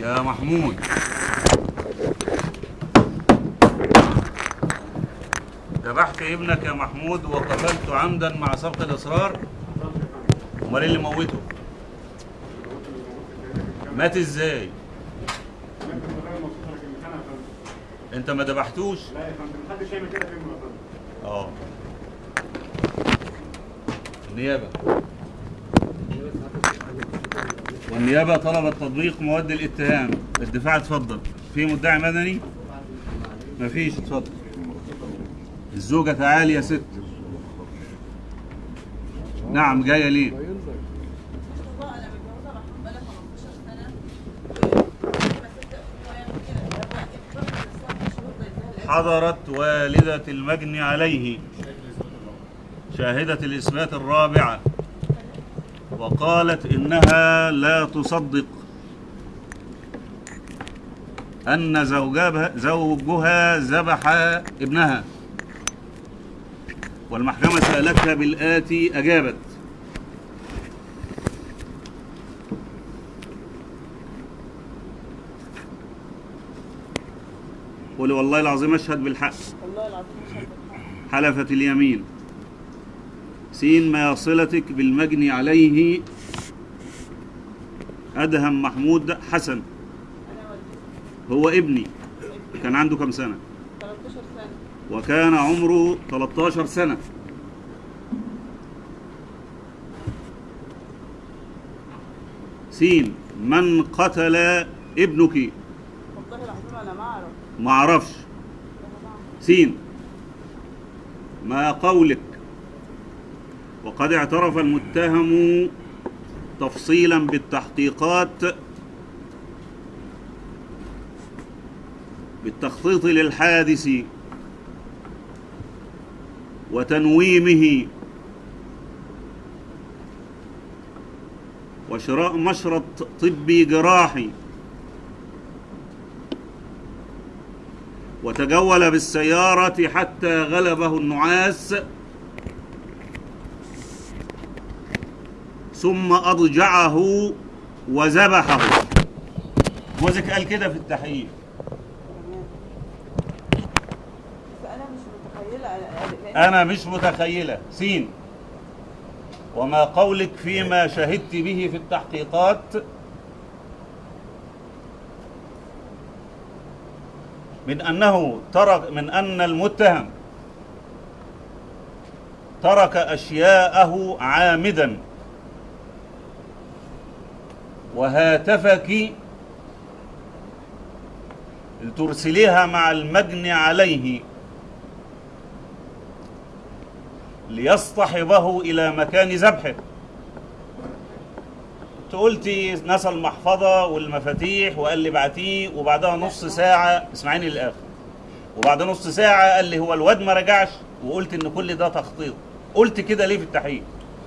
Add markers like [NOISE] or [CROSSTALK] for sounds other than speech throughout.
يا محمود. ذبحت ابنك يا محمود وقتلت عمدا مع سبق الإصرار؟ أمال إيه اللي موته؟ مات إزاي؟ أنت ما ذبحتوش؟ لا يا فندم محدش يعمل كده في آه. النيابة. والنيابه طلبت تطبيق مواد الاتهام. الدفاع اتفضل. في مدعي مدني؟ مفيش اتفضل. الزوجة تعالي يا ست. نعم جاية ليه؟ والله أنا متجوزه محمود بقالي 15 سنه ما صدق هو يعمل كده هو اكبر من السبع شهور بيديها العيال. حضرت والدة المجني عليه. شاهدة الإثبات الرابعة. وقالت إنها لا تصدق أن زوجها, زوجها ذبح ابنها. والمحكمة سألتها بالآتي أجابت. قولي والله العظيم أشهد بالحق. والله العظيم مش هتضحك. حلفت اليمين. سين ما صلتك بالمجني عليه أدهم محمود حسن. هو ابني. كان عنده كم سنة؟ 13 سنه وكان عمره 13 سنة. سين من قتل ابنك؟ ما اعرف ما أعرفش. سين ما قولك؟ وقد اعترف المتهم تفصيلا بالتحقيقات بالتخطيط للحادث وتنويمه وشراء مشرط طبي جراحي وتجول بالسيارة حتى غلبه النعاس ثم أضجعه وذبحه. جوزك قال كده في التحقيق أنا مش متخيلة. سين. وما قولك فيما شهدت به في التحقيقات. من أنه ترك من أن المتهم ترك أشياءه عامدا. وهاتفك لترسليها مع المجني عليه ليصطحبه إلى مكان ذبحه. قلتي نسى المحفظة والمفاتيح وقال لي بعتيه وبعدها نص ساعة اسمعيني للآخر. وبعد نص ساعة قال لي هو الواد ما رجعش وقلت إن كل ده تخطيط. قلت كده ليه في التحقيق؟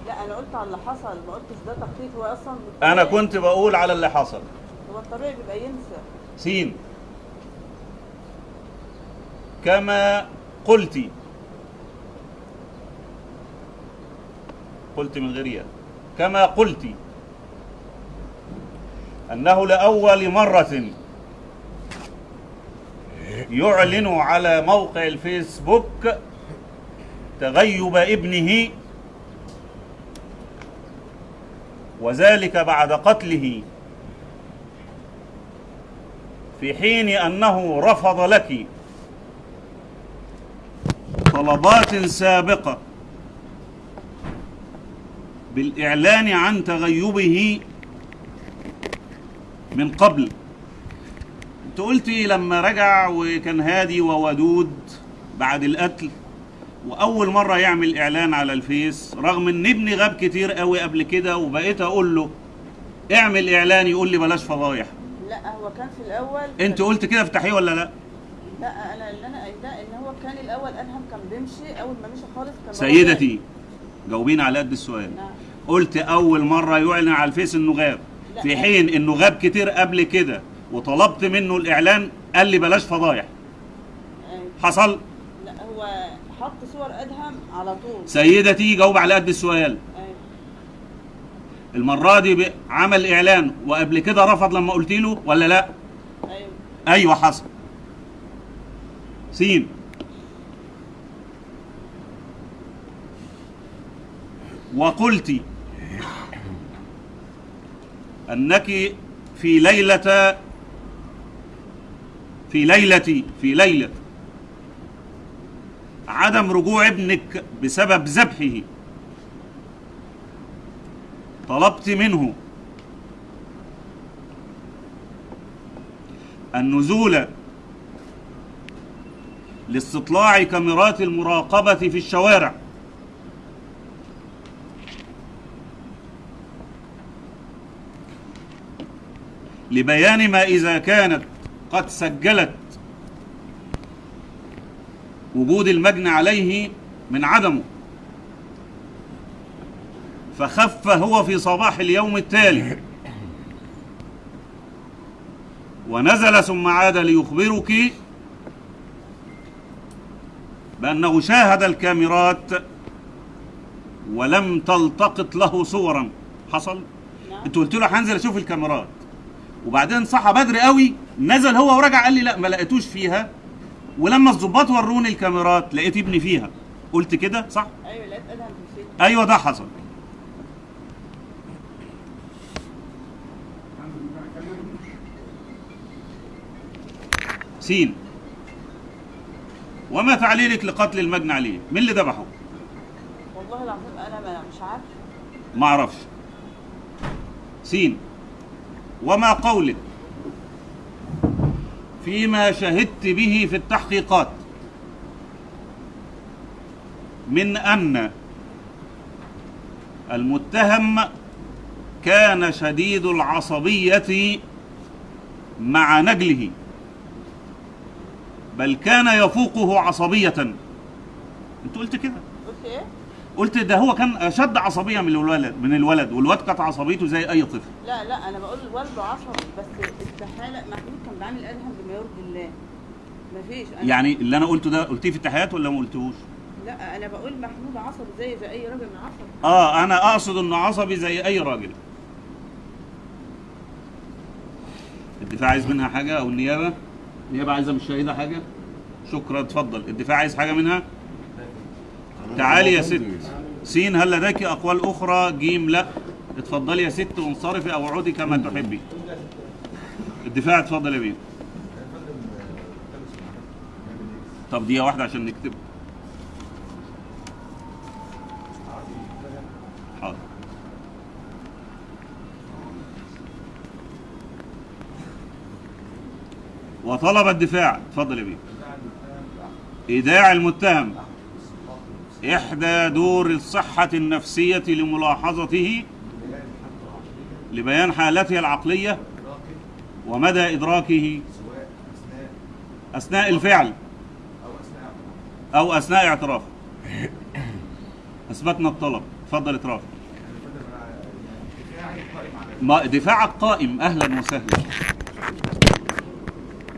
لا أنا قلت على اللي حصل ما قلتش ده تخطيط هو أصلا أنا بالطبيعي- كنت بقول على اللي حصل. هو الطبيعي بيبقى ينسى. سين. كما قلت. قلت من غير ياء. كما قلت. أنه لأول مرة يعلن على موقع الفيسبوك تغيب ابنه وذلك بعد قتله في حين أنه رفض لك طلبات سابقة بالإعلان عن تغيبه من قبل. أنت قلتي لما رجع وكان هادي وودود بعد القتل؟ وأول مرة يعمل إعلان على الفيس رغم إن ابني غاب كتير قوي قبل كده وبقيت أقول له اعمل إعلان يقول لي بلاش فضايح. لا هو كان في الأول. أنت قلت كده تحقيق ولا لا؟ لا أنا اللي أنا قايلاه إن هو كان الأول ادهم كان بيمشي أول ما مشي خالص كان سيدتي جاوبينا على قد السؤال. نعم. قلت أول مرة يعلن على الفيس إنه غاب. لا. في حين إنه غاب كتير قبل كده وطلبت منه الإعلان قال لي بلاش فضايح. حصل؟ حط صور أدهم على طول. سيدتي جاوب على قد السؤال. أيوة. المرة دي عمل إعلان وقبل كده رفض لما قلت له ولا لأ؟ أيوه. أيوه حصل. سين. وقلت أنك في ليله في ليلة في ليلة عدم رجوع ابنك بسبب ذبحه. طلبت منه النزول لاستطلاع كاميرات المراقبة في الشوارع. لبيان ما إذا كانت قد سجلت وجود المجني عليه من عدمه. فخف هو في صباح اليوم التالي. ونزل ثم عاد ليخبرك بأنه شاهد الكاميرات ولم تلتقط له صورا. حصل؟ نعم. انت قلت له هنزل أشوف الكاميرات. وبعدين صحى بدري قوي نزل هو ورجع قال لي لا ما لقيتوش فيها. ولما الظباط وروني الكاميرات لقيت ابني فيها. قلت كده صح؟ أيوه لقيت إدهم أيوه ده حصل. سين. وما تعليلك لقتل المجني عليه مين اللي ذبحه؟ والله العظيم أنا ما مش عارفه ما أعرفش. سين. وما قولك فيما شهدت به في التحقيقات. من أن المتهم كان شديد العصبية مع نجله بل كان يفوقه عصبية. أنت قلت كده. قلت إيه؟ قلت ده هو كان أشد عصبية من الولد من الولد والواد كانت عصبيته زي أي طفل. لا لا أنا بقول والده عصبي بس استحالة. محمود كان بيعمل ادهم بما يرضي الله مفيش. أنا يعني اللي أنا قلته ده قلتيه في التحيات ولا ما قلتوش لا أنا بقول محمود عصبي زي زي أي راجل عصبي آه أنا أقصد إنه عصبي زي أي راجل. الدفاع عايز منها حاجة أو النيابة؟ النيابة عايزة من الشهيده حاجة؟ شكرا اتفضل. الدفاع عايز حاجة منها؟ تعالي يا ست. سين هل لديك أقوال أخرى؟ جيم لا. اتفضلي يا ست وانصرفي أو اقعدي كما تحبي. الدفاع اتفضل يا بيه طب دقيقة واحدة عشان نكتب. حاضر. وطلب الدفاع. اتفضل يا بيه إيداع المتهم. إحدى دور الصحة النفسية لملاحظته لبيان حالته العقلية ومدى اثناء أثناء الفعل أو أثناء اعترافه. أثبتنا الطلب. اتفضل ما دفاعك قائم. أهلا وسهلا.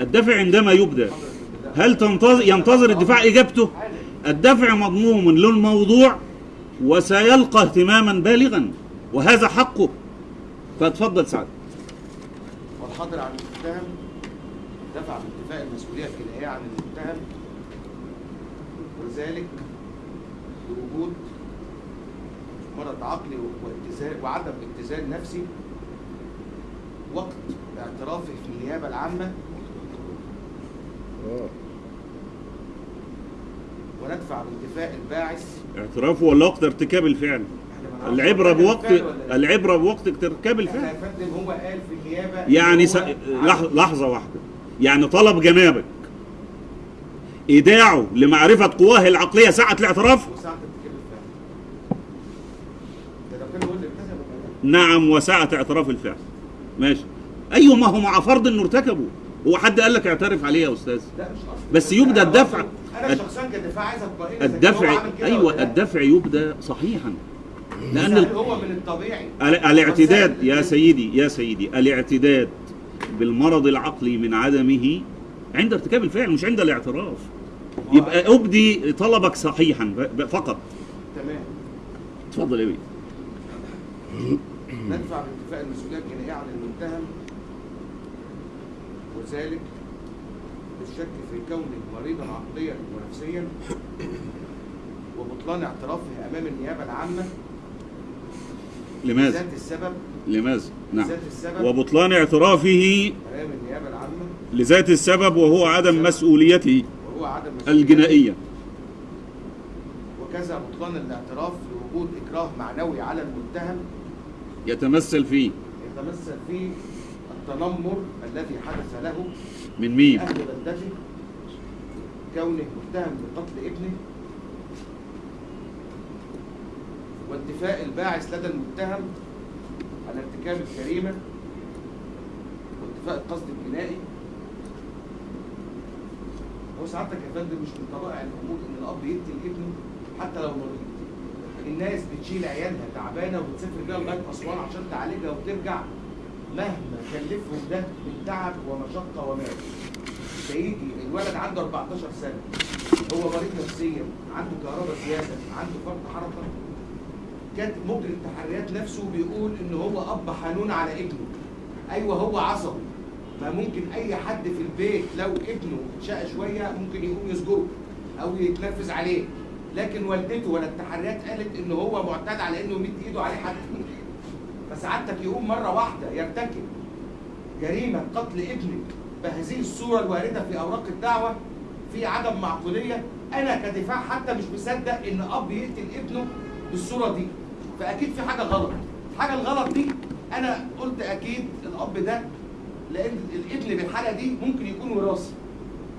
الدفع عندما يبدأ هل ينتظر الدفاع إجابته؟ الدفع مضموم للموضوع وسيلقى اهتماما بالغا وهذا حقه. فاتفضل سعد. والحاضر عن المتهم دفع بانتفاء المسؤولية الجنائيه عن المتهم وذلك لوجود مرض عقلي واتزان وعدم اتزان نفسي وقت اعترافه في النيابة العامة. وندفع بانتفاء الباعث. اعترافه ولا وقت ارتكاب الفعل. كان بوقت. العبرة بوقت ارتكاب الفعل. يا فندم هو قال في النيابة يعني س... لحظة واحدة. يعني طلب جنابك إيداعه لمعرفة قواه العقلية ساعة الاعتراف؟ وساعة نعم وساعة اعتراف الفعل. ماشي. أيوة ما هو مع فرض إنه ارتكبه هو حد قال لك اعترف عليه يا قصدي بس يبدأ أنا الدفع. أنا شخصيا كدفاع عايز هو الدفع لا. الدفع يبدأ صحيحا. ال... هو من الطبيعي. ال- الاعتداد يا سيدي يا سيدي الاعتداد بالمرض العقلي من عدمه عند ارتكاب الفعل مش عند الاعتراف. يبقى أبدي طلبك صحيحا فقط. تمام. اتفضل يا بيه. ندفع بانتفاء المسؤولية الجنائية عن المتهم وذلك بالشك في كونه مريضا عقليا ونفسيا وبطلان اعترافه أمام النيابة العامة لماذا؟ ذات السبب لماذا؟ نعم السبب وبطلان اعترافه أمام النيابة العامة لذات السبب وهو عدم مسؤوليته وهو عدم مسؤولية. الجنائية وكذا بطلان الاعتراف لوجود إكراه معنوي على المتهم يتمثل فيه يتمثل في التنمر الذي حدث له من مين؟ أهل بلدته كونه متهم بقتل ابنه وانتفاء الباعث لدى المتهم على ارتكاب الجريمة وانتفاء القصد الجنائي هو سعادتك يا فندم مش من طبائع الأمور إن الأب يقتل ابنه حتى لو مريض. الناس بتشيل عيالها تعبانة وبتسافر بيها لغاية أسوان عشان تعالجها وترجع. مهما كلفهم ده من تعب ومشقة ومال. فيجي الولد عنده 14 سنة. هو مريض نفسيا عنده كهرباء سياسه عنده فرط حركة. كاتب مجري التحريات نفسه بيقول إن هو أب حنون على ابنه. أيوه هو عصبي. ما ممكن أي حد في البيت لو ابنه شقى شوية ممكن يقوم يسجره أو يتنرفز عليه. لكن والدته ولا التحريات قالت إن هو معتاد على إنه يمد إيده عليه حد فسعادتك يقوم مرة واحدة يرتكب جريمة قتل ابنك بهذه الصورة الواردة في أوراق الدعوة في عدم معقولية. أنا كدفاع حتى مش مصدق إن أب يقتل ابنه بالصورة دي. فأكيد في حاجة غلط. الحاجة الغلط دي أنا قلت أكيد الأب ده لأن الابن بالحالة دي ممكن يكون وراثي.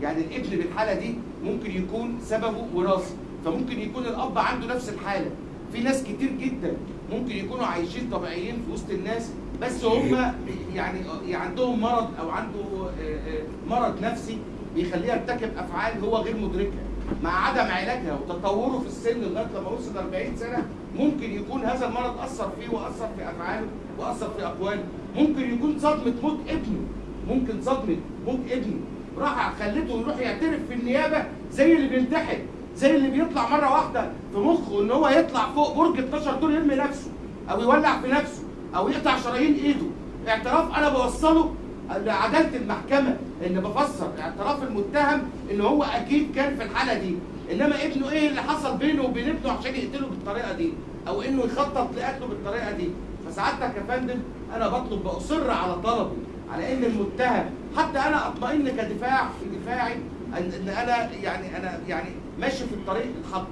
يعني الابن بالحالة دي ممكن يكون سببه وراثي. فممكن يكون الأب عنده نفس الحالة. في ناس كتير جدا ممكن يكونوا عايشين طبيعيين في وسط الناس بس هم يعني عندهم مرض أو عنده آه، آه، مرض نفسي بيخليه يرتكب أفعال هو غير مدركها مع عدم علاجها وتطوره في السن لغاية لما وصل 40 سنة ممكن يكون هذا المرض أثر فيه وأثر في افعاله وأثر في اقواله ممكن يكون صدمة موت ابنه ممكن صدمة موت ابنه. راح خلته يروح يعترف في النيابة زي اللي بينتحر. زي اللي بيطلع مرة واحدة في مخه إن هو يطلع فوق برج 12 دور يرمي نفسه أو يولع في نفسه أو يقطع شرايين إيده. اعتراف أنا بوصله لعدالة المحكمة إن بفسر اعتراف المتهم إن هو أكيد كان في الحالة دي. إنما ابنه إيه اللي حصل بينه وبين ابنه عشان يقتله بالطريقة دي؟ أو إنه يخطط لقتله بالطريقة دي؟ فسعادتك يا فندم أنا بطلب بأصر على طلبي على إن المتهم حتى أنا أطمئن كدفاع في دفاعي إن أنا يعني أنا يعني ماشي في الطريق الخط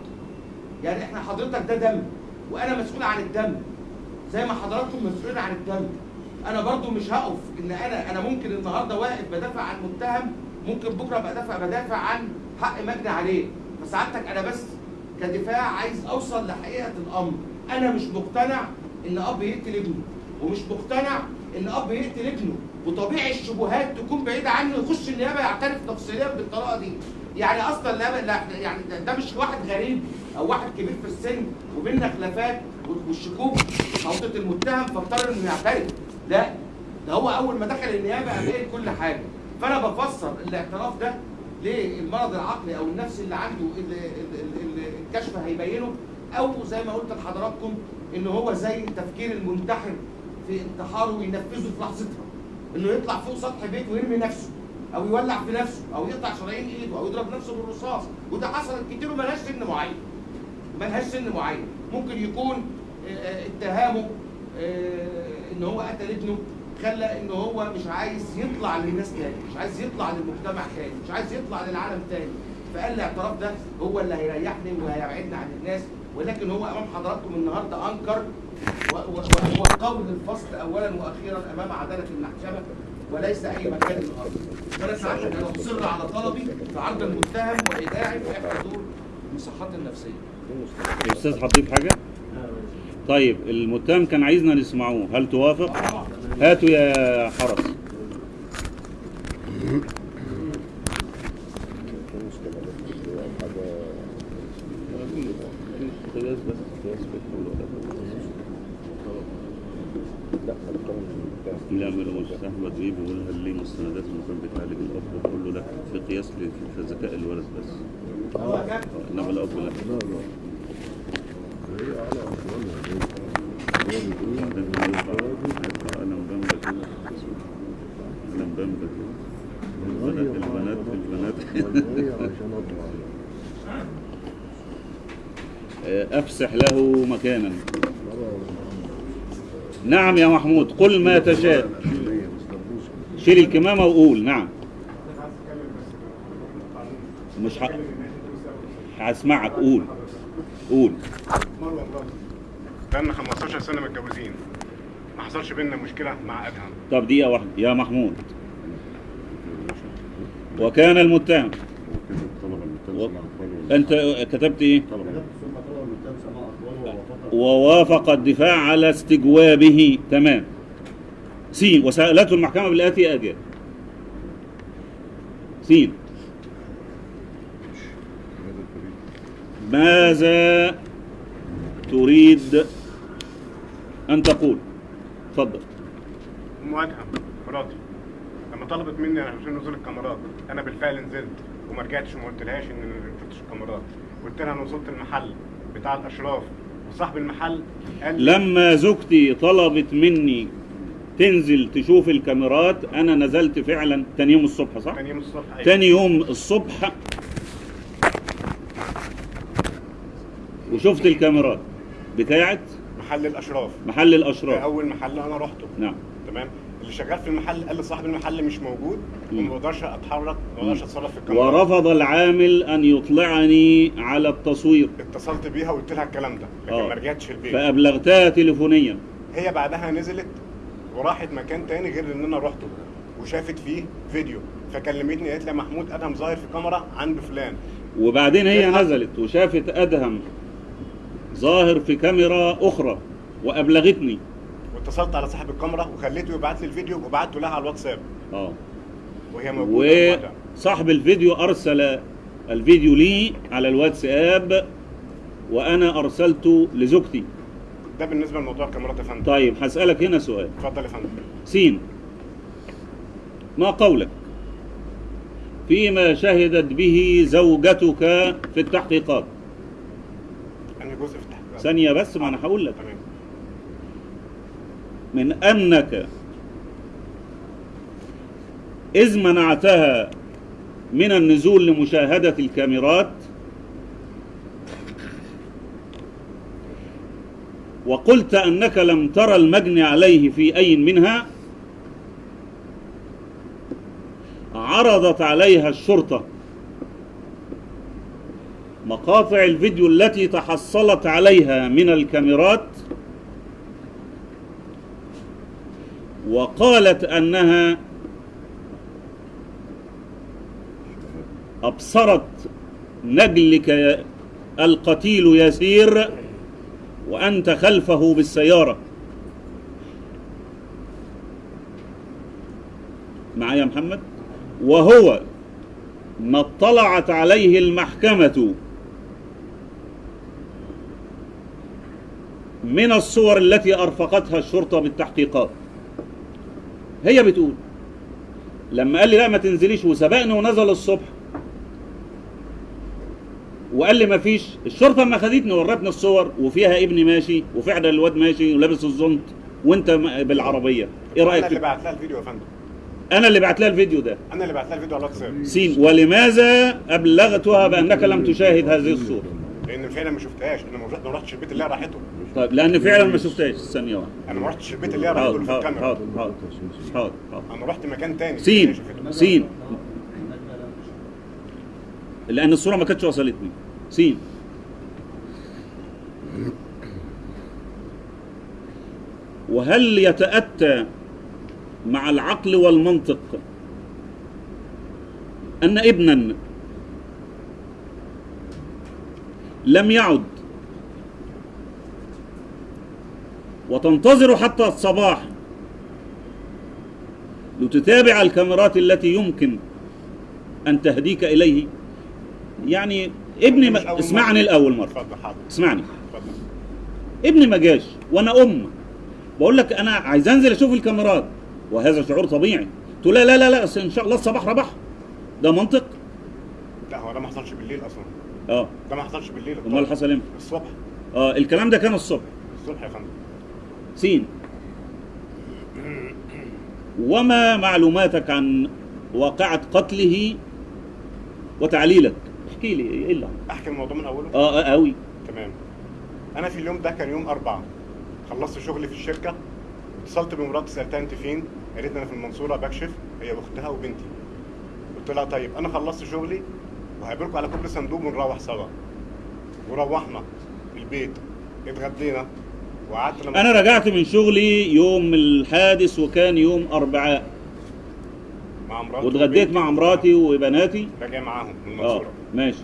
يعني إحنا حضرتك ده دم وأنا مسؤول عن الدم. زي ما حضراتكم مسؤولين عن الدم. أنا برضو مش هقف إن أنا أنا ممكن النهارده واقف بدافع عن متهم ممكن بكرة بدافع بدافع عن حق مجني عليه. فسعادتك أنا بس كدفاع عايز أوصل لحقيقة الأمر. أنا مش مقتنع إن أب يقتل ابنه ومش مقتنع إن أب يقتل ابنه. وطبيعي الشبهات تكون بعيدة عنه يخش النيابة يعترف تفصيليا بالطريقة دي. يعني أصلا لا لا يعني ده, ده مش واحد غريب أو واحد كبير في السن وبيننا خلافات والشكوك حوطه المتهم فاضطر إنه يعترف. لا ده هو أول ما دخل النيابة قام كل حاجة. فأنا بفسر الاعتراف ده للمرض العقلي أو النفسي اللي عنده اللي, الكشف هيبينه أو زي ما قلت لحضراتكم إن هو زي تفكير المنتحر في انتحاره وينفذه في لحظتها. إنه يطلع فوق سطح بيت ويرمي نفسه. أو يولع في نفسه أو يقطع شرايين إيده أو يضرب نفسه بالرصاص. وده حصلت كتير وملهاش سن معين. ملهاش سن معين. ممكن يكون آه، اتهامه آه، إن هو قتل ابنه خلى إن هو مش عايز يطلع للناس تاني مش عايز يطلع للمجتمع تاني مش عايز يطلع للعالم تاني. فقال الاعتراف ده هو اللي هيريحني وهيبعدنا عن الناس. ولكن هو أمام حضراتكم النهارده أنكر وهو قول الفصل اولا وأخيرا أمام عدالة المحكمة. وليس أي مكان اخر فانا سعادتك أنا مصر على طلبي في عرض المتهم وايداعي في احدى دور المصحات النفسية. الاستاذ هتضيف حاجة؟ طيب المتهم كان عايزنا نسمعوه. هل توافق؟ هاتوا يا حرس. لا من مستحمد بيه بيقول هل ليه مستندات المفروض بتعالج الأب كله ده في قياس ل- في ذكاء الولد بس. انما الأب لا. وبعدين هيطلع هيطلع قلم بامبا كده قلم بامبا كده البنات البنات البنات. [LAUGHS] أفسح له مكانا. نعم يا محمود قل ما تشاء. شيل الكمامة وقول نعم. مش ه... هسمعك قول قول. بقالنا 15 سنة متجوزين. ما حصلش بينا مشكلة مع ادهم طب دقيقة واحدة يا محمود. وكان المتهم. و... أنت كتبت إيه؟ ووافق الدفاع على استجوابه. تمام. سين. وسألته المحكمة بالآتي أجل سين. ماذا تريد أن تقول؟ تفضل. ادهم مراتي لما طلبت مني عشان نزول الكاميرات أنا بالفعل نزلت وما رجعتش وما قلتلهاش أنا ما شفتش الكاميرات. قلت لها أنا وصلت المحل بتاع الأشراف. وصاحب المحل قال لما زوجتي طلبت مني تنزل تشوف الكاميرات أنا نزلت فعلا تاني يوم الصبح صح؟ تاني يوم الصبح أيوة. تاني يوم الصبح. وشفت الكاميرات بتاعت محل الأشراف. محل الأشراف. أول محل أنا رحته. نعم. تمام؟ اللي شغال في المحل قال لي صاحب المحل مش موجود. وما بقدرش أتحرك ما بقدرش أتصرف في الكاميرا ورفض العامل أن يطلعني على التصوير اتصلت بيها وقلت لها الكلام ده لكن آه. ما رجعتش البيت. فأبلغتها تليفونيا. هي بعدها نزلت وراحت مكان تاني غير اللي أنا رحته وشافت فيه فيديو فكلمتني قالت لي يا محمود أدهم ظاهر في كاميرا عند فلان. وبعدين هي. نزلت وشافت أدهم ظاهر في كاميرا أخرى وأبلغتني. واتصلت على صاحب الكاميرا وخليته يبعت لي الفيديو وبعته لها على الواتساب. آه. وهي موجودة. وصاحب الفيديو أرسل الفيديو لي على الواتساب وأنا أرسلته لزوجتي. ده بالنسبة لموضوع الكاميرات يا فندم. طيب هسألك هنا سؤال. اتفضل يا فندم. سين ما قولك؟ فيما شهدت به زوجتك في التحقيقات؟ انهي جزء في التحقيقات. ثانية بس ما أنا هقول لك. تمام. من أنك إذ منعتها من النزول لمشاهدة الكاميرات وقلت أنك لم ترى المجني عليه في أي منها عرضت عليها الشرطة. مقاطع الفيديو التي تحصلت عليها من الكاميرات وقالت أنها أبصرت نجلك القتيل يسير وأنت خلفه بالسيارة. معايا يا محمد؟ وهو ما اطلعت عليه المحكمة من الصور التي أرفقتها الشرطة بالتحقيقات. هي بتقول لما قال لي لا ما تنزليش وسبقني ونزل الصبح وقال لي ما فيش الشرطة اما خدتني ورتني الصور وفيها ابني ماشي وفعلا الواد ماشي ولابس الزنط وانت بالعربية. إيه أنا رايك اللي في- بعت لها الفيديو يا فندم. أنا اللي بعت لها الفيديو ده. أنا اللي بعت لها الفيديو على الواتساب. سين ولماذا أبلغتها بأنك لم تشاهد هذه الصورة؟ لأن فعلا ما شفتهاش أنا ما رحت- ما رحتش البيت اللي هي راحته. طيب لأن فعلا ما شفتهاش واحدة أنا ما رحتش البيت اللي هي اللي في الكاميرا. حاضر حاضر حاضر أنا رحت مكان تاني. سين. سين. لأن الصورة ما كانتش وصلتني. سين. وهل يتأتى مع العقل والمنطق أن ابنا لم يعد وتنتظر حتى الصباح. لتتابع الكاميرات التي يمكن أن تهديك إليه. يعني ابني ما أول اسمعني مرة. الأول مرة. اتفضل حاضر. اسمعني. ابني ما جاش وأنا أم. بقول لك أنا عايز أنزل أشوف الكاميرات. وهذا شعور طبيعي. تقول لا لا لا لا إن شاء الله الصباح ربح. ده منطق؟ لا هو ده ما حصلش بالليل أصلا. آه. ده ما حصلش بالليل. أمال حصل إمتى؟ الصبح. آه الكلام ده كان الصبح. الصبح يا فندم. سين. وما معلوماتك عن واقعة قتله وتعليلك؟ احكي لي إيه اللي؟ أحكي الموضوع من أوله؟ آه آه، قوي تمام. أنا في اليوم ده كان يوم أربعة. خلصت شغلي في الشركة اتصلت بمراتي سألتها أنت فين؟ قالت أنا في المنصورة بكشف. هي واختها وبنتي. قلت لها طيب أنا خلصت شغلي وهقابلكم على كوبري صندوق ونروح سوا. وروحنا البيت اتغدينا. وقعدت لما أنا رجعت من شغلي يوم الحادث وكان يوم أربعاء. مع مراتي واتغديت. مع مراتي وبناتي. راجع معاهم من آه المنصورة. ماشي.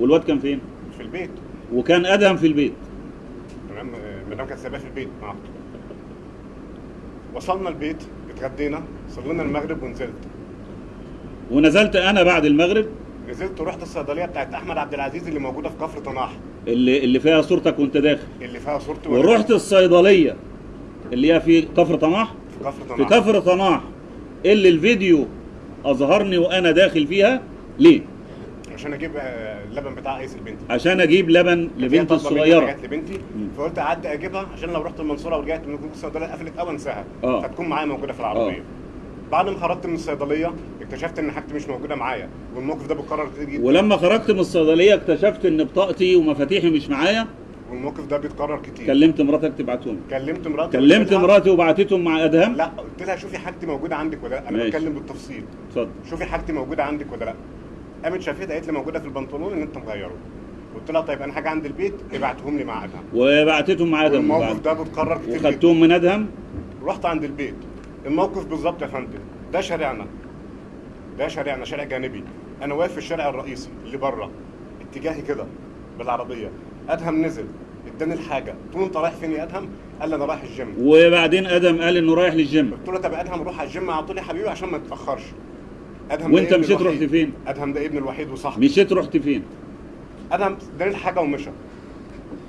والواد كان فين؟ في البيت. وكان أدهم في البيت. تمام. آه، مدام كانت سايباه في البيت مع وصلنا البيت اتغدينا صلينا المغرب ونزلت. ونزلت أنا بعد المغرب؟ نزلت ورحت الصيدلية بتاعت أحمد عبد العزيز اللي موجودة في كفر طناح. اللي اللي فيها صورتك وانت داخل. اللي فيها صورتي ورحت الصيدلية اللي هي في كفر طماح؟ في كفر في طناح كفر طماح. اللي الفيديو أظهرني وأنا داخل فيها ليه؟ عشان أجيب آه، اللبن بتاع ايس لبنتي عشان أجيب لبن لبنتي الصغيرة. حاجات لبنتي. فقلت اعدي أجيبها عشان لو رحت المنصورة ورجعت من الصيدلية قفلت أو أنساها. آه. فتكون معايا موجودة في العربية. آه. بعد ما خرجت من الصيدلية اكتشفت إن حاجتي مش موجودة معايا والموقف ده بيتكرر كتير جدا. ولما خرجت من الصيدلية اكتشفت إن بطاقتي ومفاتيحي مش معايا؟ والموقف ده بيتكرر كتير. كلمت مراتك تبعتهم. كلمت مراتي كلمت مراتي وبعتتهم مع أدهم؟ لا قلت لها شوفي حاجتي موجودة عندك ولا لا. أنا ماشي. بتكلم بالتفصيل. اتفضل. شوفي حاجتي موجودة عندك ولا لا. قامت شافتها قالت لي موجودة في البنطلون ان انت مغيره. قلت لها طيب أنا حاجة عند البيت ابعتهم لي مع أدهم. وبعتتهم مع أدهم والموقف بعد. ده بيتكرر كتير وخدتهم من أدهم؟ رحت عند البيت. الموقف بالظبط يا فندم. ده شارعنا. ده شارعنا شارع جانبي. أنا واقف في الشارع الرئيسي اللي بره اتجاهي كده بالعربية. أدهم نزل اداني الحاجة. قلت له أنت رايح فين يا أدهم؟ قال لي أنا رايح الجيم وبعدين أدهم قال إنه رايح للجيم قلت له طب أدهم روح على الجيم على طول يا حبيبي عشان ما تتاخرش أدهم ده وأنت مشيت. رحت فين؟ أدهم ده ابني الوحيد وصاحبي. مشيت رحت فين؟ أدهم اداني الحاجة ومشى.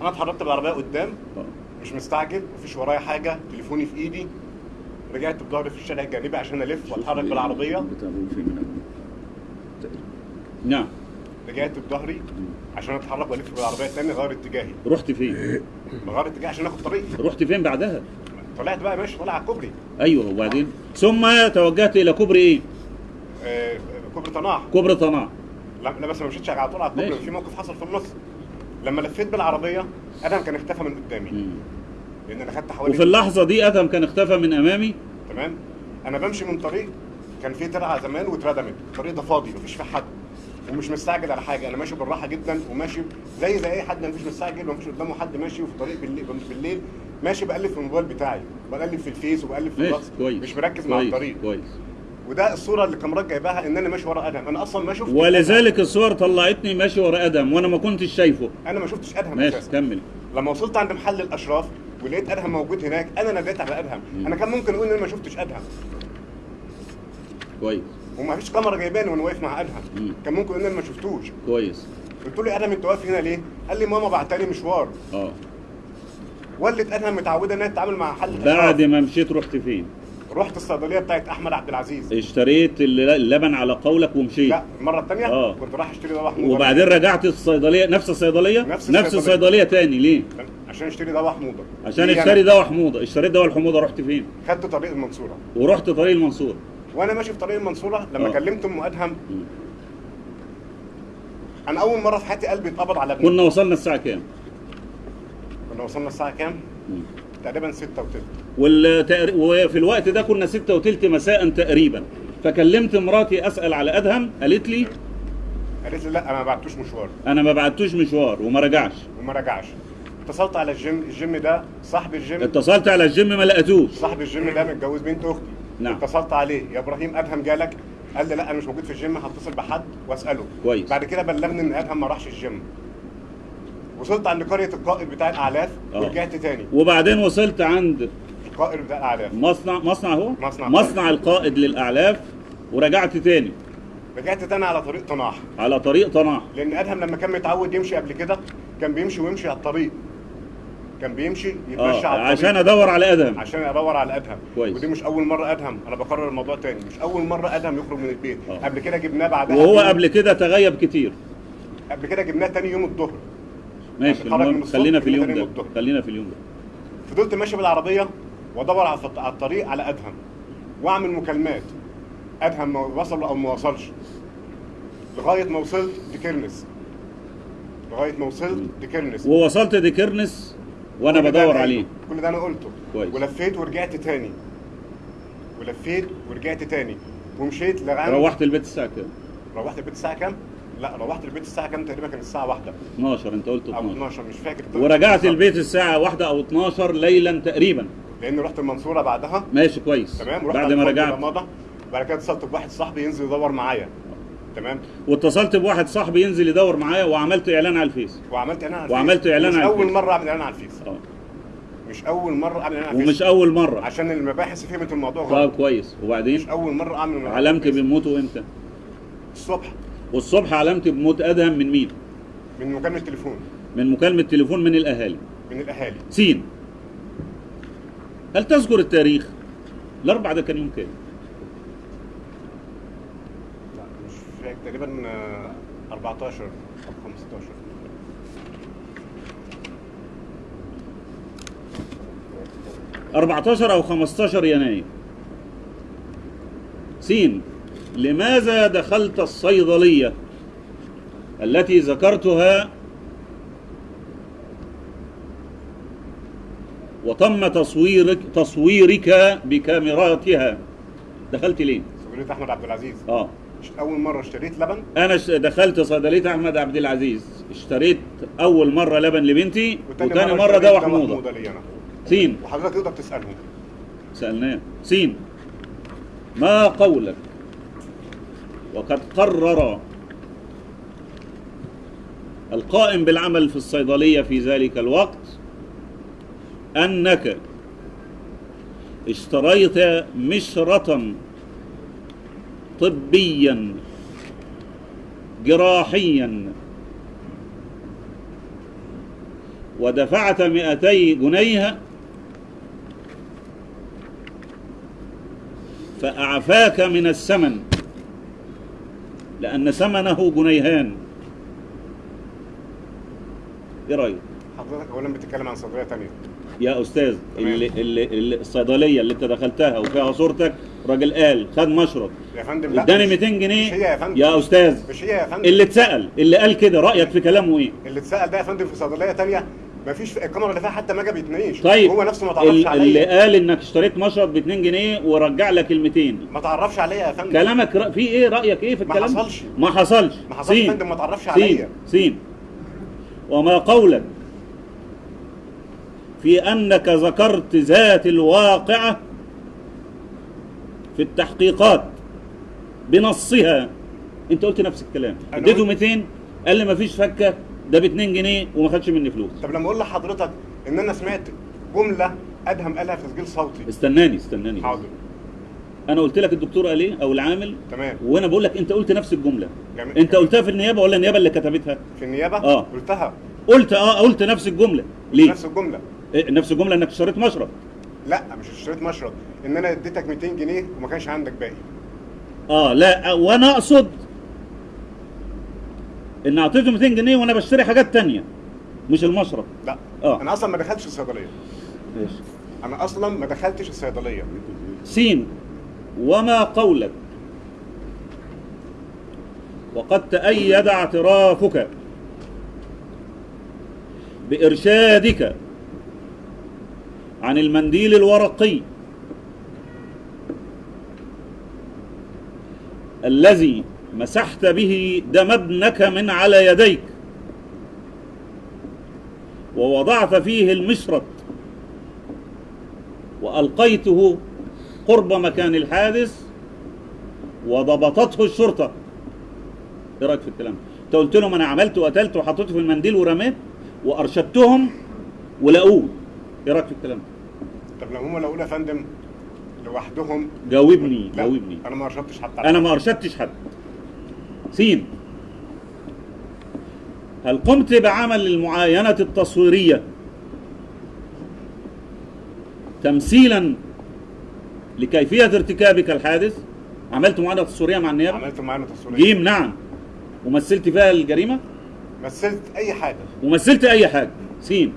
أنا اتحركت بالعربية قدام آه. مش مستعجل مفيش ورايا حاجة تليفوني في إيدي. رجعت بظهري في الشارع الجانبي عشان ألف وأتحرك بالعربية؟ نعم رجعت بظهري عشان أتحرك وألف بالعربية تاني غير اتجاهي رحت فين؟ بغير اتجاهي عشان آخد طريقي رحت فين بعدها؟ طلعت بقى ماشي طالع على الكوبري أيوه وبعدين ثم توجهت إلى كوبري إيه؟ آه كوبري طناح كوبري طناح لا لا بس ما مشيتش على طول على الكوبري. في موقف حصل في النص لما لفيت بالعربية أدهم كان اختفى من قدامي. لأن أنا خدت حوالي وفي اللحظة دي أدهم كان اختفى من أمامي. تمام؟ أنا بمشي من طريق كان فيه ترعة زمان واتردمت. الطريق ده فاضي مفيش فيه حد. ومش مستعجل على حاجة. أنا ماشي بالراحة جدا وماشي زي زي أي حد. مفيش مستعجل ومفيش قدامه حد ماشي. في الطريق بالليل, بالليل ماشي بقلب في الموبايل بتاعي. بقلب في الفيس وبقلب في الواتس. مش مركز مع الطريق. كويس. وده الصورة اللي الكاميرات جايباها إن أنا ماشي ورا ادهم أنا أصلا ما شفتش ولذلك الصور طلعتني ماشي ورا آدم وأنا ما كنتش شايفه. أدهم. أنا ما شفتش ادهم ماشي كمل. لما وصلت عند محل الأشراف ولقيت أدهم موجود هناك. أنا ناديت على أدهم. أنا كان ممكن أقول إن أنا ما شفتش أدهم. كويس. وما فيش كاميرا جايباني وأنا واقف مع أدهم. مم. كان ممكن أقول إن أنا ما شفتوش. كويس. قلت له أدهم أنت واقف هنا ليه؟ قال لي ماما بعتلي مشوار. آه. والدة أدهم متعودة إنها تتعامل مع محل بعد. ما مشيت رحت فين؟ رحت الصيدلية بتاعت أحمد عبد العزيز. اشتريت الل- اللبن على قولك ومشيت. لا المره الثانية آه. كنت رايح أشتري دواء حموضه وبعدين رجعت الصيدلية نفس الصيدلية؟ نفس نفس الصيدلية. الصيدلية تاني ليه؟ عشان أشتري دواء حموضه عشان اشتري؟ دواء حموضه اشتريت دواء الحموضه رحت فين؟ خدت طريق المنصورة. ورحت طريق المنصور وأنا ماشي في طريق المنصورة لما آه. كلمت أم أدهم. أنا أول مرة في حياتي قلبي اتقبض على ابني. كنا وصلنا الساعة كام؟ كنا وصلنا الساعة كام؟ تقريبا 6 وتلت. والتقر... وفي الوقت ده كنا ستة وتلت مساء تقريبا. فكلمت مراتي أسأل على أدهم قالت لي قالت لي لا أنا ما بعتوش مشوار. أنا ما بعتوش مشوار وما رجعش. وما رجعش. اتصلت على الجيم الجيم ده صاحب الجيم. اتصلت على الجيم ما لقيتوش. صاحب الجيم ده متجوز بنت أختي. نعم. اتصلت عليه. يا إبراهيم أدهم جالك؟ قال لي لا أنا مش موجود في الجيم هتصل بحد وأسأله. كويس. بعد كده بلغني إن أدهم ما راحش الجيم. وصلت عند قرية القائد بتاع الأعلاف آه. ورجعت تاني. وبعدين وصلت عند القائد بتاع الأعلاف. مصنع مصنع هو؟ مصنع. مصنع القائد للأعلاف ورجعت تاني. رجعت تاني على طريق طناح على طريق طناح لأن آدهم لما كان متعود يمشي قبل كده كان بيمشي ويمشي على الطريق. كان بيمشي يتمشى آه على الطريق. عشان أدور على آدهم. عشان أدور على آدهم. كويس. ودي مش أول مرة آدهم. أنا بكرر الموضوع تاني. مش أول مرة آدهم يخرج من البيت. آه. قبل كده جبناه بعدها وهو. قبل كده تغيب كتير. قبل كده جبناه تاني يوم الظهر. ماشي خلينا في اليوم ده. خلينا في اليوم ده. فضلت ماشي بالعربية. وادور على الط- على الطريق على أدهم وأعمل مكالمات. أدهم وصل أو ما وصلش. لغاية ما وصلت دكرنس لغاية ما وصلت دكرنس ووصلت دكرنس وأنا بدور عليه. كل ده أنا قلته. كويس. ولفيت ورجعت تاني. ولفيت ورجعت تاني. ومشيت لغاية روحت البيت الساعة كام؟ روحت البيت الساعة كام؟ لا روحت البيت الساعة كام؟ تقريبا كان الساعة واحدة. 12 انت قلت أو 12 12 مش فاكر. ورجعت. البيت الساعة واحدة أو 12 ليلا تقريبا. لأن رحت المنصورة بعدها. ماشي كويس. تمام رحت بعد ما رجعت. بعد كده اتصلت بواحد صاحبي ينزل يدور معايا. تمام. واتصلت بواحد صاحبي ينزل يدور معايا وعملت إعلان على الفيس. وعملت إعلان على وعملت الفيس. إعلان مش على أول الفيس. مرة أعمل إعلان على الفيس. آه. مش أول مرة أعمل إعلان على الفيس. ومش أول مرة. عشان المباحث فهمت الموضوع طب غلط. كويس. وبعدين؟ مش أول مرة أعمل علمت. بموته إمتى الصبح. والصبح علمت بموت أدهم من مين؟ من مكالمة تليفون من مكالمة تليفون من الأهالي. من الأهالي. سين. هل تذكر التاريخ؟ الاربع ده كان يوم كام؟ لا مش فاكر تقريبا آه، 14 أو 15 14 أو 15 يناير. سين لماذا دخلت الصيدلية التي ذكرتها وتم تصويرك تصويرك بكاميراتها. دخلت ليه؟ صيدليه أحمد عبد العزيز. آه. مش أول مرة اشتريت لبن؟ أنا ش- دخلت صيدليه أحمد عبد العزيز. اشتريت أول مرة لبن لبنتي وتاني مرة اشتريت دواء حموضه سين. وحضرتك تقدر تسالهم سألناه. سين. ما قولك؟ وقد قرر القائم بالعمل في الصيدلية في ذلك الوقت أنك اشتريت مشرة طبيا جراحيا ودفعت 200 جنيه فأعفاك من الثمن لأن ثمنه جنيهان إيه رأيك؟ حضرتك اولا بتتكلم عن صيدليه ثانية يا تمام. اللي, اللي, الصيدلية اللي أنت دخلتها وفيها صورتك راجل قال خد مشرط يا فندم اداني مش- 200 مش جنيه هي يا فندم يا أستاذ مش هي يا فندم اللي اتسأل اللي قال كده رأيك في كلامه إيه؟ اللي اتسأل ده يا فندم في صيدلية ثانية مفيش الكاميرا اللي فيها حتى ما بيتناقش طيب هو نفسه ما تعرفش ال- اللي عليا قال إنك اشتريت مشرط ب 2 جنيه ورجع لك ال 200 ما تعرفش عليا يا فندم كلامك رأ- في إيه رأيك إيه في ما الكلام حصلش. ما حصلش ما حصلش يا سين. فندم، ما تعرفش سين. عليا. سين وما قولك في أنك ذكرت ذات الواقعة في التحقيقات بنصها. أنت قلت نفس الكلام. اديته قلت- 200 قال لي ما فيش فكة ده ب 2 جنيه وما خدش مني فلوس. طب لما أقول لحضرتك إن أنا سمعت جملة أدهم قالها في تسجيل صوتي. استناني استناني حاضر. أنا قلت لك الدكتور قال إيه؟ أو العامل. تمام. وأنا بقول لك أنت قلت نفس الجملة. جميل. أنت قلتها في النيابة ولا النيابة اللي كتبتها؟ في النيابة؟ آه. قلتها. قلت آه قلت نفس الجملة. ليه؟ نفس الجملة. نفس الجمله إنك اشتريت مشرب لا مش اشتريت مشرب إن أنا اديتك 200 جنيه وما كانش عندك باقي. آه لا وأنا أقصد إن أعطيته 200 جنيه وأنا بشتري حاجات تانية مش المشرب لا آه. أنا أصلا ما دخلتش الصيدلية. ماشي. أنا أصلا ما دخلتش الصيدلية. سين وما قولك. وقد تأيد اعترافك بإرشادك. عن المنديل الورقي الذي مسحت به دم ابنك من على يديك ووضعت فيه المشرط وألقيته قرب مكان الحادث وضبطته الشرطة. إيه رأيك في الكلام؟ أنت قلت لهم أنا عملت وقتلت وحطيته في المنديل ورميت وأرشدتهم ولقوه. إيه رأيك في الكلام؟ طب لو هم لو يا فندم لوحدهم؟ جاوبني لا جاوبني. أنا ما أرشدتش حتى أنا ما أرشدتش حد. سين. هل قمت بعمل المعاينة التصويرية تمثيلا لكيفية ارتكابك الحادث؟ عملت معاينة تصويرية مع النيابة؟ عملت معانا تصويرية. جيم نعم. ومثلت فيها الجريمة؟ مثلت أي حاجة. ومثلت أي حاجة. سين.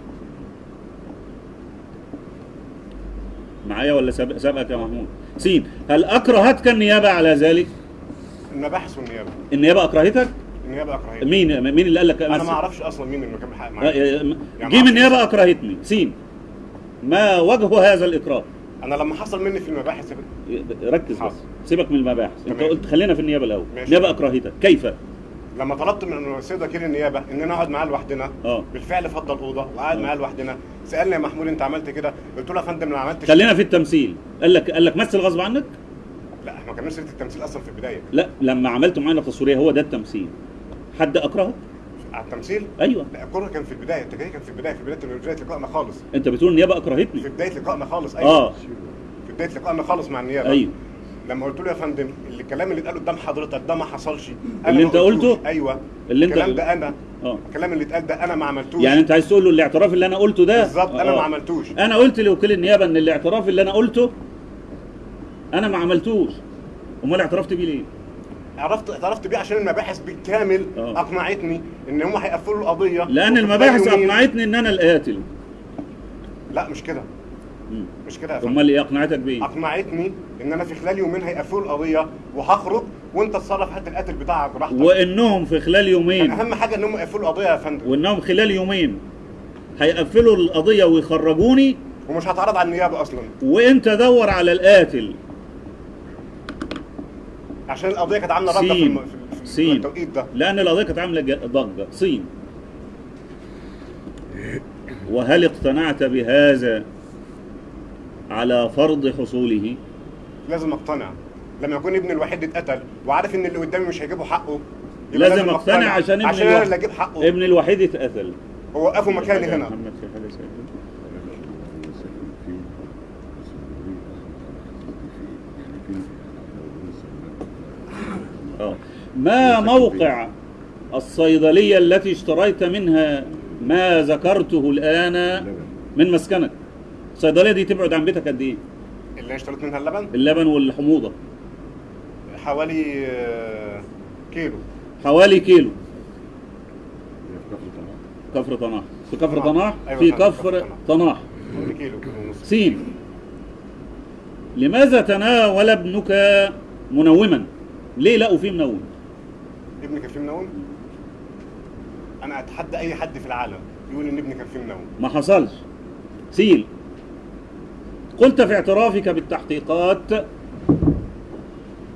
معايا ولا سابق- سابقك يا محمود؟ سين هل أكرهتك النيابة على ذلك؟ المباحث والنيابه النيابة. أكرهتك؟ النيابة أكرهتني. مين مين اللي قال لك؟ أنا بس- ما أعرفش أصلا مين اللي كان بيحقق آه، معايا آه، يعني جيم ما النيابة. أكرهتني. سين ما وجه هذا الإكراه؟ أنا لما حصل مني في المباحث ركز بس. حاضر. سيبك من المباحث. أنت. قلت خلينا في النيابة الأول. النيابة أكرهتك. كيف؟ لما طلبت من السيد وكيل النيابة ان أنا اقعد معاه لوحدنا. آه. بالفعل فضل الاوضه وقعد معاه لوحدنا. سألني يا محمود أنت عملت كده؟ قلت له يا فندم أنا ما عملتش خلينا في التمثيل. قال لك قال لك مثل غصب عنك؟ لا إحنا ما كناش سيرة التمثيل أصلا في البداية. لا لما عملته معانا تصويريه هو ده التمثيل. حد أكرهك؟ على التمثيل؟ أيوه. لا الكره كان في البداية. التجري كان في البداية في بداية في بداية لقائنا خالص. أنت بتقول النيابة أكرهتني. في بداية لقائنا خالص. أيوه. آه في بداية لقائنا خالص مع النيابة. أيوه. لما قلت له يا فندم اللي- الكلام اللي اتقال قدام حضرتك ده ما حصلش. اللي ما انت. قلته؟ أيوه. اللي انت- الكلام ده أنا. آه. الكلام اللي اتقال ده أنا ما عملتوش. يعني انت عايز تقول له الاعتراف اللي أنا قلته ده؟ بالظبط أنا آه. ما عملتوش. أنا قلت لوكيل النيابة إن الاعتراف اللي أنا قلته أنا ما عملتوش. أمال اعترفت بيه ليه؟ عرفت اعترفت بيه عشان المباحث بالكامل آه. أقنعتني إن هم هيقفلوا القضية. لأن المباحث أقنعتني إن أنا القاتل. لا مش كده. مش كده أمال إيه أقنعتك بيه؟ أقنعتني ان أنا في خلال يومين هيقفلوا القضية وهخرج وأنت اتصرف هات القاتل بتاعك براحتك. وإنهم في خلال كان يومين. أهم حاجة ان هم يقفلوا القضية يا فندم. وإنهم خلال يومين. هيقفلوا القضية ويخرجوني. ومش هتعرض على النيابة أصلا. وإنت دور على القاتل. عشان القضية كانت عاملة رده في. الم... في. التوقيت ده. لأن القضية كانت عاملة ضجة. صين وهل اقتنعت بهذا على فرض حصوله؟ لازم اقتنع. لما يكون ابني الوحيد اتقتل وعارف إن اللي قدامي مش هيجيبوا حقه يبقى لازم اقتنع عشان ابن عشان أنا اللي أجيب حقه. ابن الوحيد اتقتل. هو وقفوا مكاني هنا. محمد في آه. ما موقع الصيدلية التي اشتريت منها ما ذكرته الآن من مسكنك؟ الصيدلية دي تبعد عن بيتك قد إيه؟ اللي اشتريت منها اللبن؟ اللبن والحموضة. حوالي آه، كيلو. حوالي كيلو. كفر طناح. في كفر طناح. أيوة في كفر طناح. حوالي كيلو. كيلو ونص سين. لماذا تناول ابنك منوما؟ ليه لقوا فيه منوم؟ ابني كان فيه منوم؟ أنا أتحدى أي حد في العالم يقول إن ابني كان فيه منوم. ما حصلش. سيل قلت في اعترافك بالتحقيقات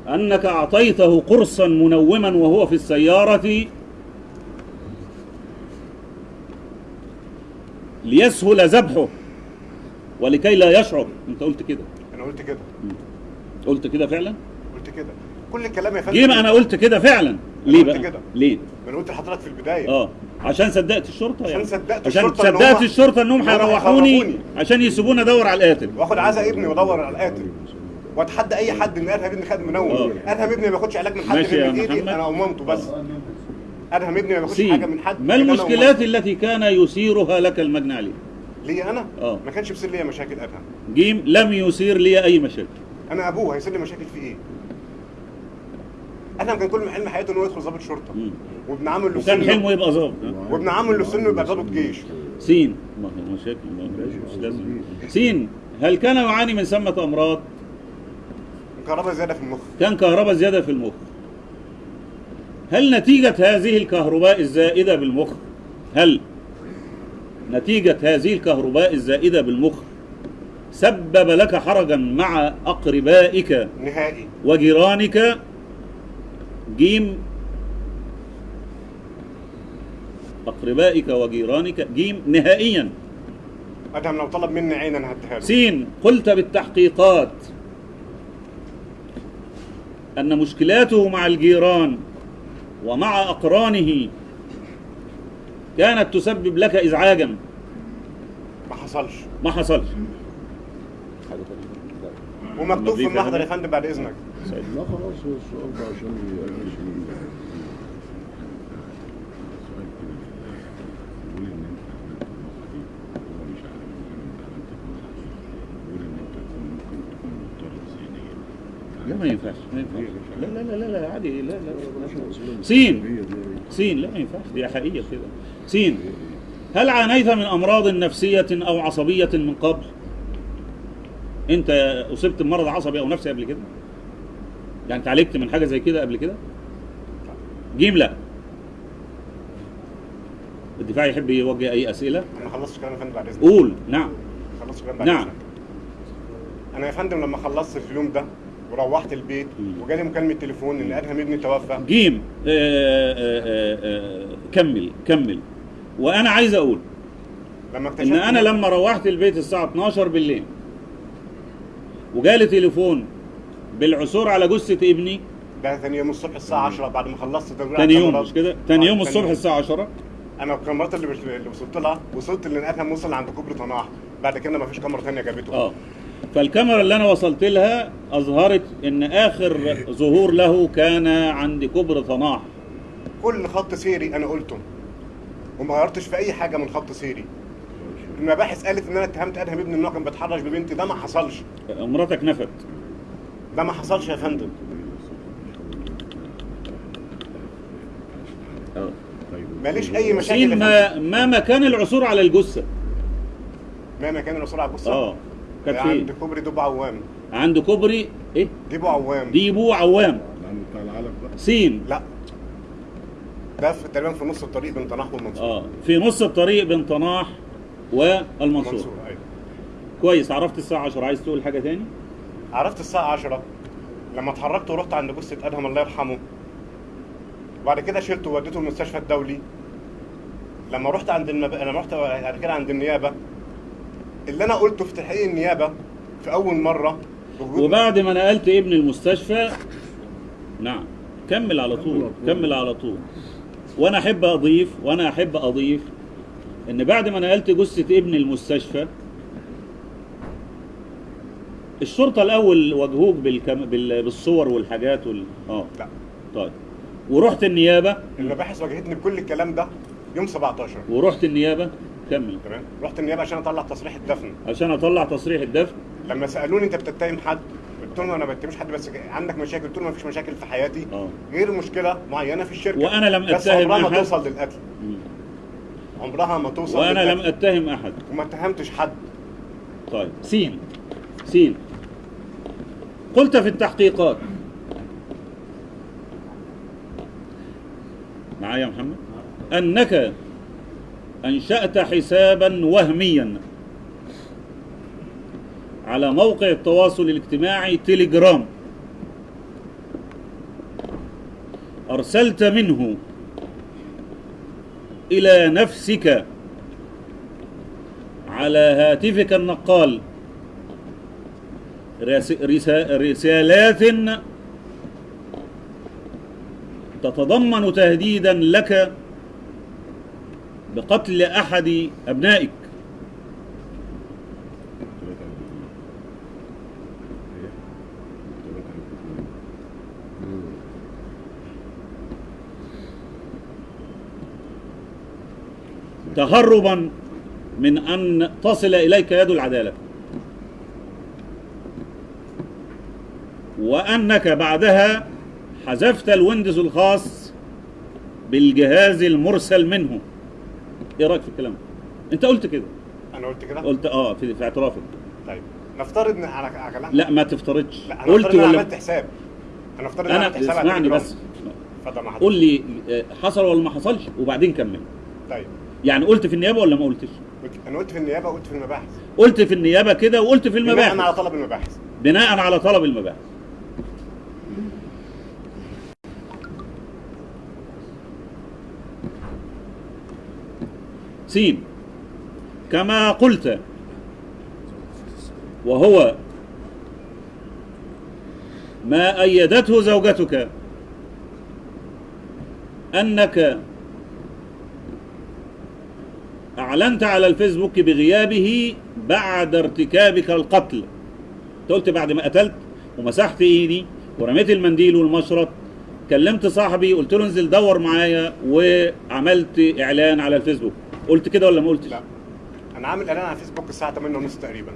أنك أعطيته قرصا منوما وهو في السيارة ليسهل ذبحه ولكي لا يشعر. أنت قلت كده. أنا قلت كده. قلت كده فعلا؟ قلت كده. كل الكلام يا فندم. جيم أنا قلت كده فعلا؟ ليه قلت بقى؟ كده. ليه؟ ما أنا قلت لحضرتك في البداية. آه. عشان صدقت الشرطة عشان يعني صدقت عشان الشرطة إن صدقت هم- الشرطة انهم هيروحوني. عشان يسيبوني أدور على القاتل. وآخد عزا ابني وأدور على القاتل. وأتحدى أي حد إن أرهب ابني خد منوم. آه. أرهب ابني ما بياخدش علاج من حد ماشي غير يا من إيدي محمد. أنا ومامته بس. أرهب ابني ما بياخدش حاجة من حد ما المشكلات. التي كان يثيرها لك المجني عليه ليا أنا؟ آه. ما كانش بيصير ليا مشاكل أرهب. جيم لم يثير لي أي مشاكل. أنا أبوه هيصير لي مشاكل في إيه؟ ارهب كان كل حلم حياته إنه يدخل ضابط شرطة. وابن عمه اللي وكان حلمه يبقى ظابط وابن عمه اللي في سنه يبقى ضابط جيش. سين. ما هي مشاكل سين. هل كان يعاني من سمة أمراض؟ كهرباء زيادة في المخ. كان كهرباء زيادة في المخ. هل نتيجة هذه الكهرباء الزائدة بالمخ؟ هل نتيجة هذه الكهرباء الزائدة بالمخ سبب لك حرجا مع أقربائك نهائي. وجيرانك؟ جيم أقربائك وجيرانك جيم نهائيا. أدهم لو طلب مني عين أنا هديها له. سين قلت بالتحقيقات أن مشكلاته مع الجيران ومع أقرانه كانت تسبب لك إزعاجا. ما حصلش. ما حصلش. ومكتوب في المحضر يا فندم. بعد إذنك. لا خلاص هو السؤال ده عشان لا ما ينفعش ما ينفعش. لا لا لا لا, لا عادي لا لا سين. سين سين لا ما ينفعش دي حقيقة كده. سين. هل عانيت من أمراض نفسية أو عصبية من قبل؟ أنت أصبت بمرض عصبي أو نفسي قبل كده؟ يعني اتعالجت من حاجة زي كده قبل كده؟ جيم لا. الدفاع يحب يوجه أي أسئلة؟ أنا ما خلصتش كلام يا فندم بعد إذنك. قول. نعم. خلصت كلام بعد نعم. إذنك. أنا يا فندم لما خلصت في اليوم ده وروحت البيت. وجالي مكالمة تليفون ان ادهم ابني توفى جيم. آه آه آه آه كمل كمل. وأنا عايز أقول لما اكتشفت إن أنا لما روحت البيت الساعة 12 بالليل وجالي تليفون بالعثور على جثة ابني. ده ثاني يوم الصبح الساعة 10 بعد ما خلصت تاني يوم. مش كده؟ تاني آه، يوم الصبح الساعة 10 أنا الكاميرات اللي بش- اللي وصلت لها وصلت ان ادهم وصل عند كوبري طناح. بعد كده ما فيش كاميرا ثانية جابته. آه. فالكاميرا اللي أنا وصلت لها أظهرت إن آخر ظهور له كان عند كوبري طناح. كل خط سيري أنا قلته. وما غيرتش في أي حاجة من خط سيري. المباحث قالت إن أنا اتهمت أدهم ابني ان هو كان بيتحرش ببنتي ده ما حصلش. مراتك نفت. ده ما حصلش يا فندم. ماليش أي مشاكل. ما ما مكان العثور على الجثة. ما مكان العثور على الجثة؟ آه. كانت عند فين؟ كوبري دبو عوام. عند كوبري إيه؟ دبو عوام دبو عوام. بتاع العلم بقى سين. لا. ده في تقريبا في نص الطريق بين طناح والمنصورة. آه. في نص الطريق بين طناح والمنصورة. المنصورة أيوه. كويس. عرفت الساعة 10 عايز تقول حاجة تاني؟ عرفت الساعة 10 لما اتحركت ورحت عند جثة أدهم الله يرحمه. وبعد كده شلته ووديته المستشفى الدولي. لما رحت عند المب... لما رحت بعد كده عند النيابة. اللي أنا قلته في تحقيق النيابة في أول مرة وبعد ما نقلت ابن المستشفى نعم كمل على طول كمل على طول. وأنا أحب أضيف وأنا أحب أضيف إن بعد ما نقلت جثة ابن المستشفى الشرطة الأول واجهوك بالكم... بال... بالصور والحاجات وال... آه. لا. طيب. ورحت النيابة؟ المباحث واجهتني بكل الكلام ده يوم 17 ورحت النيابة؟ كمل. تمام. رحت النيابة عشان أطلع تصريح الدفن. عشان أطلع تصريح الدفن؟ لما سألوني أنت بتتهم حد؟ قلت لهم أنا ما بتهمش حد بس عندك مشاكل. قلت لهم ما فيش مشاكل في حياتي. آه. غير مشكلة معينة في الشركة. وأنا لم بس أتهم عمرها ما. توصل للقتل. عمرها ما توصل وأنا لم للقتل. أتهم أحد. وما اتهمتش حد. طيب. سين. سين. قلت في التحقيقات. معايا يا محمد؟ أنك أنشأت حسابا وهميا على موقع التواصل الاجتماعي تليجرام أرسلت منه إلى نفسك على هاتفك النقال. رسالات تتضمن تهديدا لك بقتل؟ ثلاثة وثلاثين. تهربا من أن تصل إليك يد العدالة وأنك بعدها حذفت الويندوز الخاص بالجهاز المرسل منه. إيه رأيك في الكلام؟ أنت قلت كده. أنا قلت كده؟ قلت آه في, في اعترافك طيب نفترض إن على كلام لا ما تفترضش. لا أنا قلت قلت أنا ولا عملت حساب. أنا افترض إن أنا عملت حساب اسمعني. بس. قول لي آه، حصل ولا ما حصلش؟ وبعدين كمل. طيب. يعني قلت في النيابة ولا ما قلتش؟ قلت أنا قلت في النيابة وقلت في المباحث. قلت في النيابة كده وقلت في بناء على المباحث طلب المباحث. بناء على طلب المباحث. سين. كما قلت. وهو ما أيدته زوجتك. أنك أعلنت على الفيسبوك بغيابه بعد ارتكابك القتل. قلت بعد ما قتلت ومسحت إيدي ورميت المنديل والمشرط. كلمت صاحبي قلت له انزل دور معايا وعملت إعلان على الفيسبوك. قلت كده ولا ما قلتش؟ لا. أنا عامل إعلان على فيسبوك الساعة 8:30 تقريبا.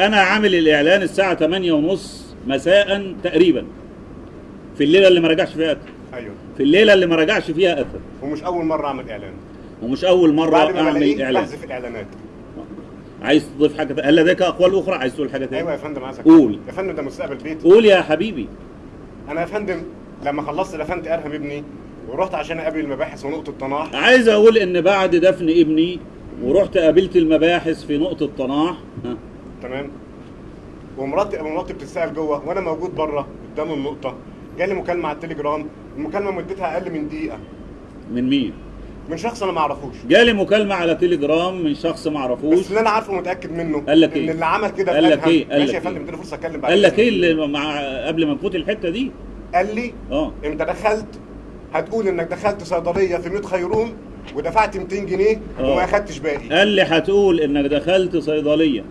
أنا عامل الإعلان الساعة 8 ونص مساء تقريبا. في الليلة اللي ما رجعش فيها قتل أيوه. في الليلة اللي ما رجعش فيها قتل ومش أول مرة أعمل إعلان. ومش أول مرة بعد ما أعمل إعلان. بحذف الإعلانات. عايز تضيف حاجة هل لديك أقوال أخرى؟ عايز تقول حاجة أيوه يا فندم عايزك قول. يا فندم ده مستقبل بيتي. قول يا حبيبي. أنا يا فندم لما خلصت دفنت ارهم ابني. ورحت عشان أقابل المباحث ونقطة طناح عايز أقول إن بعد دفن ابني ورحت قابلت المباحث في نقطة طناح تمام. ومراتي مراتي بتتسال جوه وأنا موجود بره قدام النقطة. جالي مكالمة على التليجرام. المكالمة مدتها أقل من دقيقة. من مين؟ من شخص أنا ما اعرفوش جالي مكالمة على تليجرام من شخص ما بس اعرفوش اللي أنا عارفه ومتاكد منه. قال لك إن إيه؟ اللي عمل كده قال لك إيه؟ قال لك يا فندم؟ اديني فرصه أتكلم بعد قال لك. إيه اللي مع قبل ما نفوت الحتة دي؟ قال لي آه. أنت دخلت هتقول إنك دخلت صيدلية في 100 خيروم ودفعت 200 جنيه آه. وما أخدتش باقي قال لي هتقول إنك دخلت صيدلية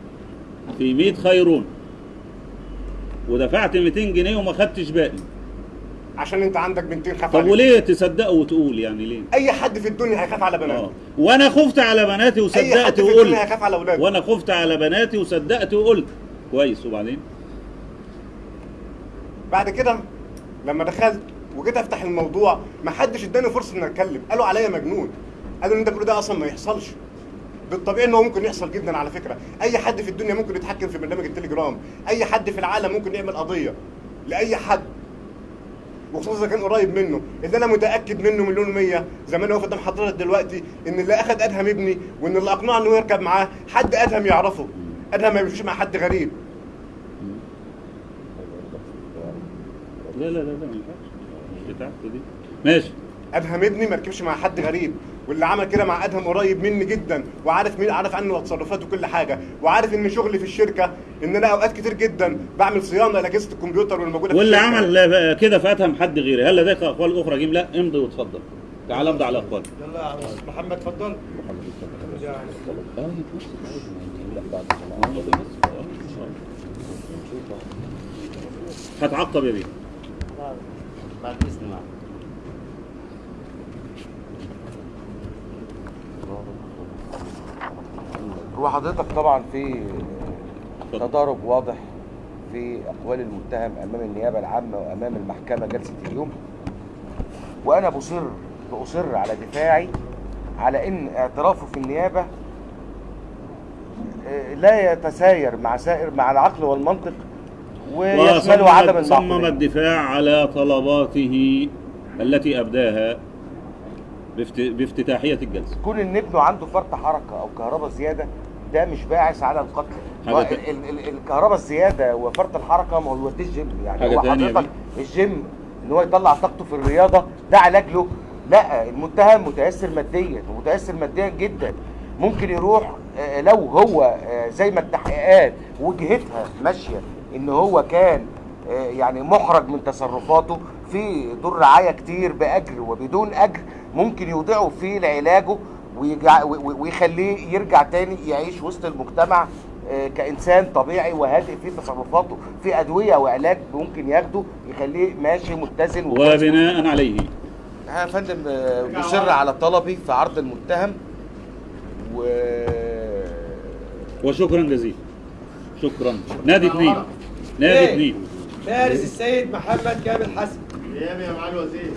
في 100 خيرون ودفعت 200 جنيه وما خدتش باقي عشان أنت عندك بنتين خاف طب. وليه تصدقه وتقول يعني ليه؟ أي حد في الدنيا هيخاف على بناته. وأنا خفت على بناتي أي حد وصدقت في وقلت. الدنيا هيخاف على أولاده. وأنا خفت على بناتي وصدقت وقلت. كويس. وبعدين؟ بعد كده لما دخلت وجيت افتح الموضوع ما حدش اداني فرصة ان أتكلم. قالوا عليا مجنون. قالوا إن انت بتقول ده أصلا ما يحصلش. بالطبيعي إن هو ممكن يحصل جدا على فكرة. أي حد في الدنيا ممكن يتحكم في برنامج التليجرام. أي حد في العالم ممكن يعمل قضية لأي حد. وخصوصا إذا كان قريب منه. اللي أنا متأكد منه مليون مية. زي ما أنا قدام حضرتك دلوقتي إن اللي اخد أدهم ابني وإن اللي أقنعه إنه يركب معاه حد أدهم يعرفه. أدهم ما بيمشيش مع حد غريب. لا لا لا لا دي ماشي. أدهم ابني ما ركبش مع حد غريب واللي عمل كده مع أدهم قريب مني جدا وعارف مين عارف عنه تصرفاته وكل حاجة وعارف إن شغلي في الشركة إن أنا أوقات كتير جدا بعمل صيانة لاجهزه الكمبيوتر والموجودة في واللي الشركة. عمل كده فاتهم حد غيري. هل لديك أقوال أخرى جيم لا امضي واتفضل. تعال امضي على أقوال. يلا يا محمد اتفضل. هتعقب يا بيه. بعد اذن معك هو حضرتك طبعا في تضارب واضح في أقوال المتهم أمام النيابة العامة وأمام المحكمة جلسة اليوم. وأنا بصر بأصر على دفاعي على إن اعترافه في النيابة آه، لا يتساير مع سائر مع العقل والمنطق ويشمله عدم وصمم صمم الدفاع على طلباته التي أبداها بافت... بافتتاحية الجلسة. كون إن ابنه عنده فرط حركة أو كهرباء زيادة ده مش باعث على القتل الكهرباء الزيادة وفرط الحركة ما هو يوديه الجيم يعني حاجة هو تانية حضرتك الجيم إن هو يطلع طاقته في الرياضة ده علاج له لا المتهم متأثر ماديا ومتأثر ماديا جدا. ممكن يروح آه، لو هو آه، زي ما التحقيقات وجهتها ماشية. إن هو كان آه، يعني محرج من تصرفاته في دور رعاية كتير بأجر وبدون أجر ممكن يودعه في علاجه ويجع- و- و- ويخليه يرجع تاني يعيش وسط المجتمع آه، كإنسان طبيعي وهادئ في تصرفاته في أدوية وعلاج ممكن ياخده يخليه ماشي متزن. وبناء عليه. يا فندم آه، مصر على طلبي في عرض المتهم و وشكرا جزيلا. شكرا. نادي اثنين. نادي إيه؟ اثنين فارس السيد محمد كامل حسن. أيام يا معالي الوزير؟